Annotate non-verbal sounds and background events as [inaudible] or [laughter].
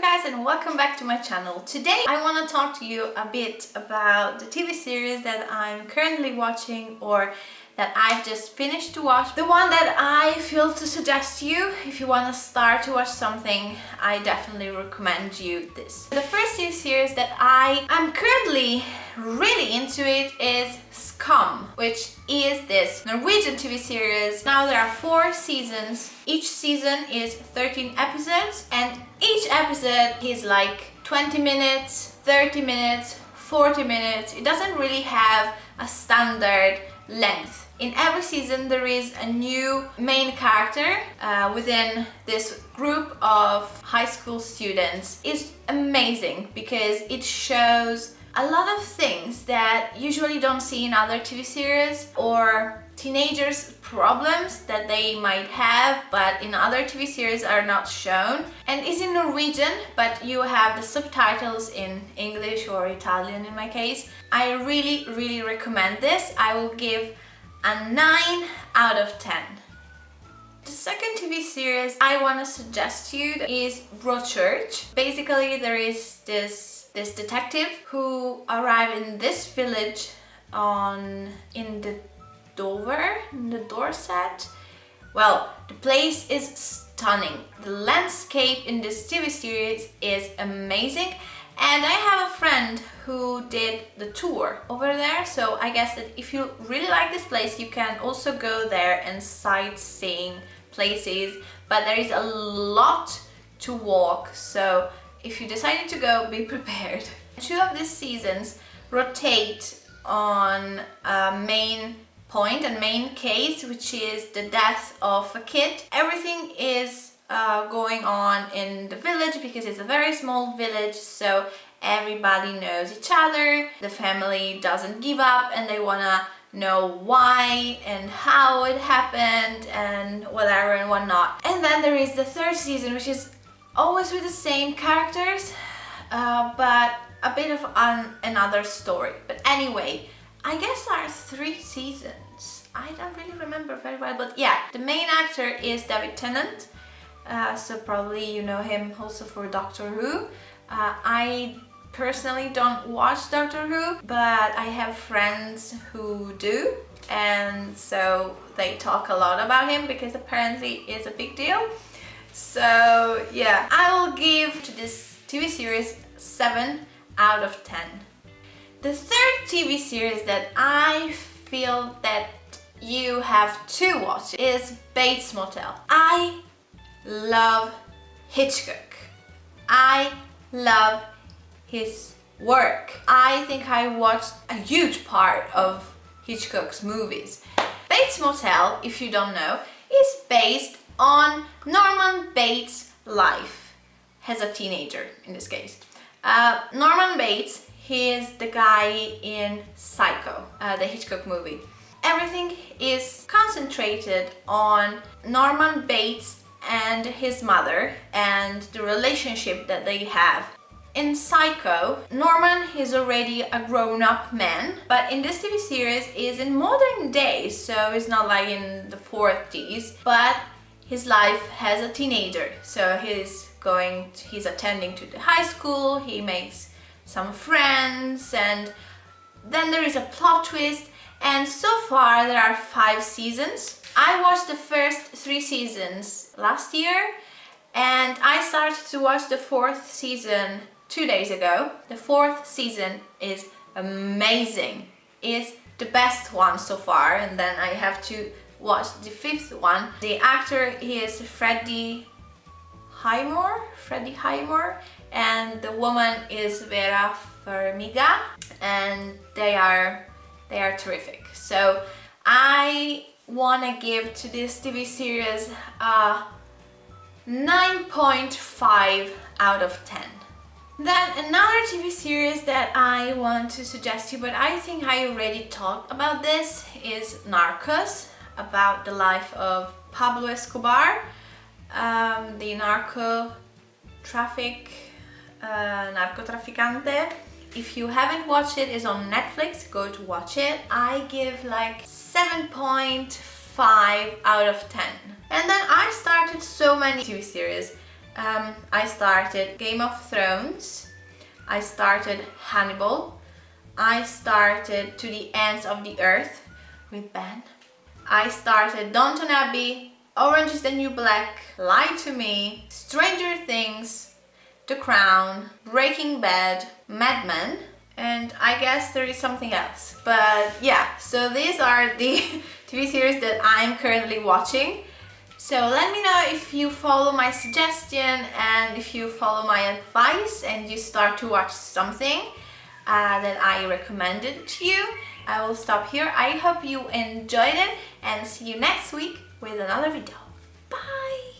guys and welcome back to my channel. Today I want to talk to you a bit about the TV series that I'm currently watching or that I've just finished to watch. The one that I feel to suggest you if you want to start to watch something, I definitely recommend you this. The first TV series that I am currently really into it is Skam, which is this Norwegian TV series. Now there are four seasons. Each season is 13 episodes and each episode is like 20 minutes, 30 minutes, 40 minutes. It doesn't really have a standard length. In every season there is a new main character uh, within this group of high school students. It's amazing because it shows a lot of things that usually don't see in other TV series or teenagers problems that they might have but in other TV series are not shown and is in Norwegian but you have the subtitles in English or Italian in my case. I really really recommend this. I will give a 9 out of 10. The second TV series I want to suggest to you is Broadchurch. Basically there is this this detective who arrived in this village on in the Dover, in the Dorset. Well, the place is stunning. The landscape in this TV series is amazing and I have a friend who did the tour over there so I guess that if you really like this place you can also go there and sightseeing places but there is a lot to walk so if you decided to go be [laughs] prepared. Two of these seasons rotate on a main point and main case which is the death of a kid. Everything is uh, going on in the village because it's a very small village so everybody knows each other. The family doesn't give up and they wanna know why and how it happened and whatever and whatnot. And then there is the third season which is always with the same characters uh, but a bit of an, another story. But anyway I guess there are three seasons I don't really remember very well but yeah the main actor is David Tennant uh, so probably you know him also for Doctor Who. Uh, I personally don't watch Doctor Who, but I have friends who do and so they talk a lot about him because apparently it's a big deal. So yeah, I will give to this TV series 7 out of 10. The third TV series that I feel that you have to watch is Bates Motel. I love Hitchcock. I love his work. I think I watched a huge part of Hitchcock's movies. Bates Motel, if you don't know, is based on Norman Bates' life as a teenager in this case. Uh, Norman Bates, he is the guy in Psycho, uh, the Hitchcock movie. Everything is concentrated on Norman Bates and his mother and the relationship that they have. In Psycho, Norman is already a grown-up man, but in this TV series is in modern days, so it's not like in the 40s, but his life as a teenager. So he's going, to, he's attending to the high school, he makes some friends, and then there is a plot twist, and so far there are five seasons I watched the first three seasons last year and I started to watch the fourth season two days ago. The fourth season is amazing. It's the best one so far and then I have to watch the fifth one. The actor is Freddie Highmore, Freddie Highmore and the woman is Vera Farmiga and they are they are terrific. So I wanna give to this TV series uh, a 9.5 out of 10. Then another TV series that I want to suggest you, but I think I already talked about this, is Narcos, about the life of Pablo Escobar, um, the narco traffic, uh, narcotraficante. If you haven't watched it, it's on Netflix, go to watch it. I give like 7.5 out of 10. And then I started so many TV series. Um, I started Game of Thrones, I started Hannibal, I started To the Ends of the Earth with Ben, I started Downton Abbey, Orange is the New Black, Lie to Me, Stranger Things, The Crown, Breaking Bad, Mad Men, and I guess there is something else. But yeah, so these are the [laughs] TV series that I'm currently watching. So let me know if you follow my suggestion and if you follow my advice and you start to watch something uh, that I recommended to you. I will stop here. I hope you enjoyed it and see you next week with another video. Bye!